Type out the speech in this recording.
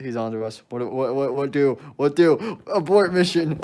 He's on to us. What, what, what, what do? What do? Abort mission.